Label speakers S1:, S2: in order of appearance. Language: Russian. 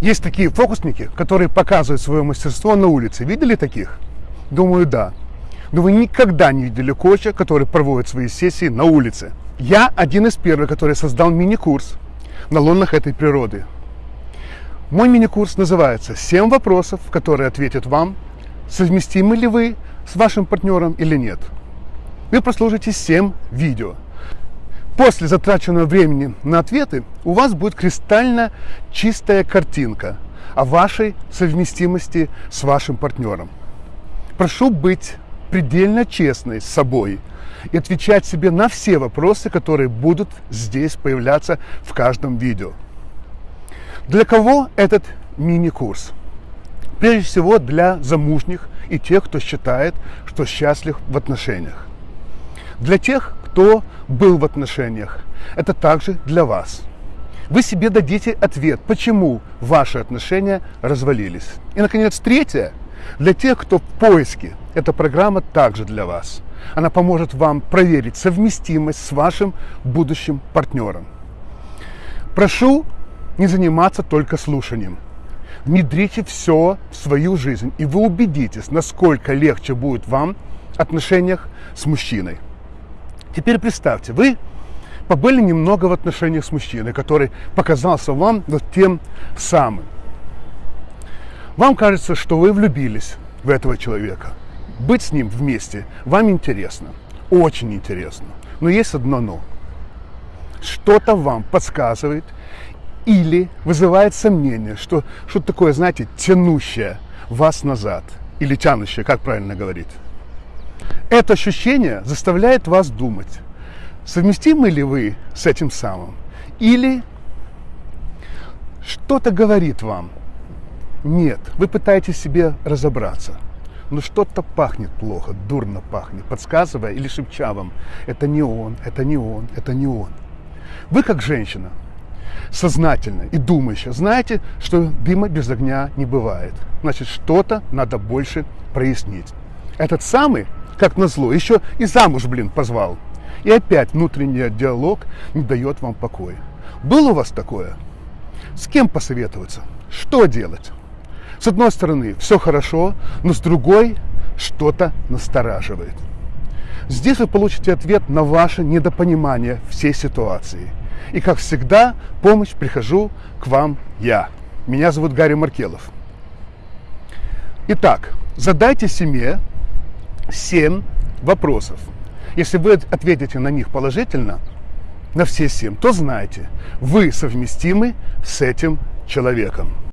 S1: Есть такие фокусники, которые показывают свое мастерство на улице. Видели таких? Думаю, да. Но вы никогда не видели коуча, который проводит свои сессии на улице. Я один из первых, который создал мини-курс на лунах этой природы. Мой мини-курс называется «7 вопросов, которые ответят вам, совместимы ли вы с вашим партнером или нет». Вы прослушаете 7 видео. После затраченного времени на ответы у вас будет кристально чистая картинка о вашей совместимости с вашим партнером. Прошу быть предельно честной с собой и отвечать себе на все вопросы, которые будут здесь появляться в каждом видео. Для кого этот мини-курс? Прежде всего для замужних и тех, кто считает, что счастлив в отношениях. Для тех, кто был в отношениях, это также для вас. Вы себе дадите ответ, почему ваши отношения развалились. И, наконец, третье, для тех, кто в поиске, эта программа также для вас. Она поможет вам проверить совместимость с вашим будущим партнером. Прошу не заниматься только слушанием. Внедрите все в свою жизнь, и вы убедитесь, насколько легче будет вам в отношениях с мужчиной. Теперь представьте, вы побыли немного в отношениях с мужчиной, который показался вам вот тем самым. Вам кажется, что вы влюбились в этого человека. Быть с ним вместе вам интересно, очень интересно. Но есть одно но. Что-то вам подсказывает или вызывает сомнение, что что-то такое, знаете, тянущее вас назад. Или тянущее, как правильно говорить. Это ощущение заставляет вас думать, совместимы ли вы с этим самым, или что-то говорит вам, нет, вы пытаетесь себе разобраться, но что-то пахнет плохо, дурно пахнет, подсказывая или шепча вам, это не он, это не он, это не он. Вы как женщина, сознательно и думающая, знаете, что дыма без огня не бывает. Значит, что-то надо больше прояснить. Этот самый как назло, еще и замуж, блин, позвал. И опять внутренний диалог не дает вам покоя. Было у вас такое? С кем посоветоваться? Что делать? С одной стороны, все хорошо, но с другой что-то настораживает. Здесь вы получите ответ на ваше недопонимание всей ситуации. И, как всегда, помощь прихожу к вам я. Меня зовут Гарри Маркелов. Итак, задайте семье 7 вопросов. Если вы ответите на них положительно, на все 7, то знайте, вы совместимы с этим человеком.